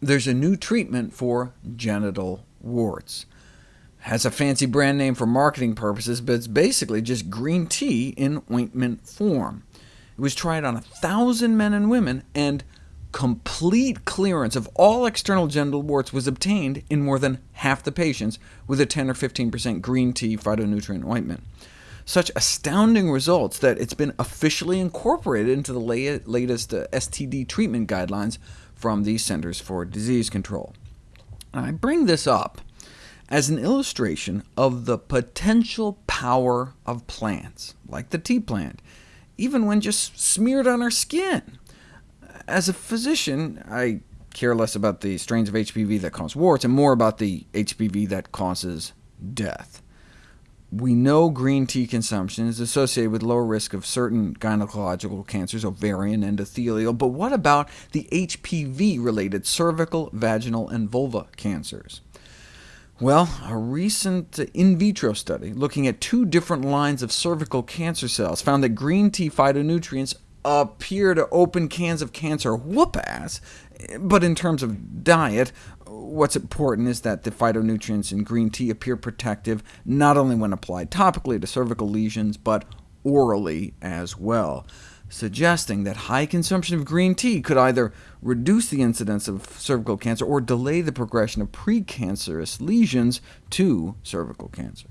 there's a new treatment for genital warts. Has a fancy brand name for marketing purposes, but it's basically just green tea in ointment form. It was tried on 1,000 men and women, and complete clearance of all external genital warts was obtained in more than half the patients with a 10 or 15% green tea phytonutrient ointment. Such astounding results that it's been officially incorporated into the latest uh, STD treatment guidelines from the Centers for Disease Control. I bring this up as an illustration of the potential power of plants, like the tea plant, even when just smeared on our skin. As a physician, I care less about the strains of HPV that cause warts, and more about the HPV that causes death. We know green tea consumption is associated with lower risk of certain gynecological cancers, ovarian, and endothelial, but what about the HPV-related cervical, vaginal, and vulva cancers? Well, a recent in vitro study looking at two different lines of cervical cancer cells found that green tea phytonutrients appear to open cans of cancer whoop-ass, but in terms of diet, what's important is that the phytonutrients in green tea appear protective not only when applied topically to cervical lesions, but orally as well suggesting that high consumption of green tea could either reduce the incidence of cervical cancer or delay the progression of precancerous lesions to cervical cancer.